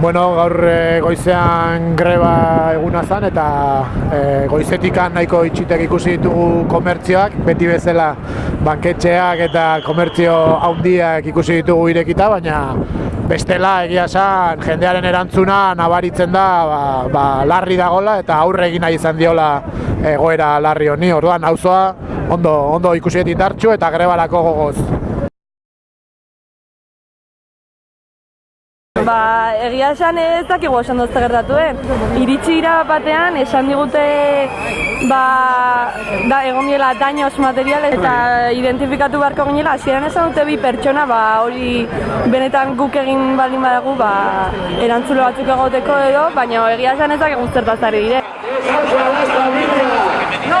Bueno, gaur e, goizean greba eguna zen eta e, goizetikan nahiko itxitek ikusi ditugu komertzioak, beti bezala banketxeak eta komertzio handiak ikusi ditugu irekita, baina bestela egia esan jendearen erantzuna nabaritzen da ba, ba, larri dagola eta aurre egin nahi izan diola egoera larri honi. Orduan, auzoa ondo, ondo ikusi ditartxu eta grebarako gogoz. Ba, egia esan ez dakigu esan dozte gertatuen. Iritsi ira batean, esan digute ba, da, egon diela daños materiales eta identifikatu beharko ginela. Hasieran esan dute bi pertsona, ba, hori benetan guk egin baldin badagu, ba, erantzulo batzuk egoteko edo, baina egia esan ez dakigu zertaz ari dire. ¡No,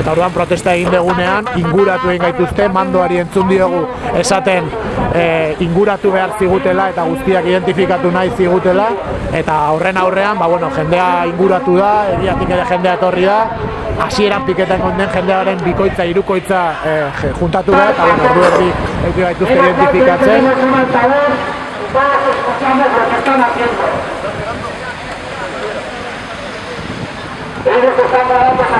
Eta orduan protesta egin degunean, inguratu egin gaituzte, mandoari entzun diogu. Esaten e, inguratu behar zigutela eta guztiak identifikatu nahi zigutela. Eta horren aurrean, ba, bueno, jendea inguratu da, egiatik ere jendea etorri da, hasieran piketan gonden jendearen bikoitza, irukoitza e, juntatu da, eta bueno, ordu erdi euki gaituzte identifikatzen. Ellos están dando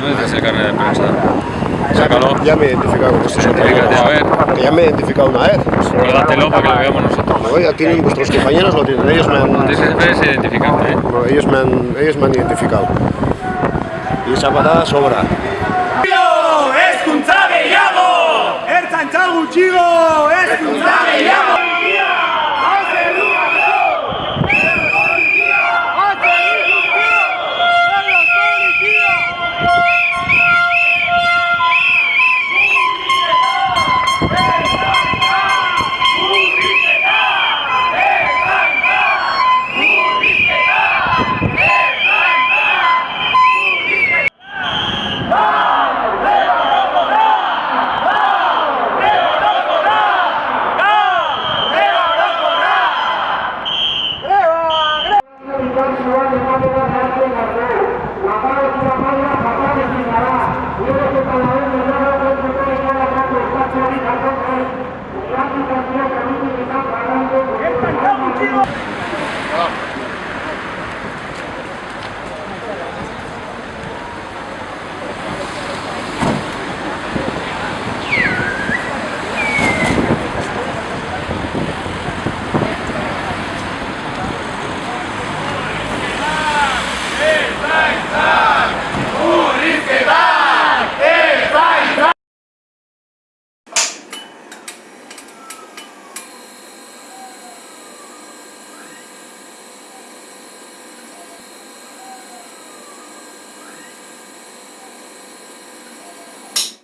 Suecia el carnet de prensa. Ya me he identificado con ya me he identificado una vez. Guárdatelo para que lo veamos nosotros. No, ya tienen, vuestros compañeros lo tienen. Ellos me han... identificado, ¿eh? ellos me han, ellos me han identificado. Y esa patada sobra. ¡Es un llamo! ¡Es un chigo!